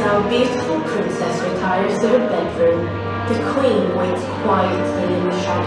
our beautiful princess retires to her bedroom, the queen waits quietly in the shadows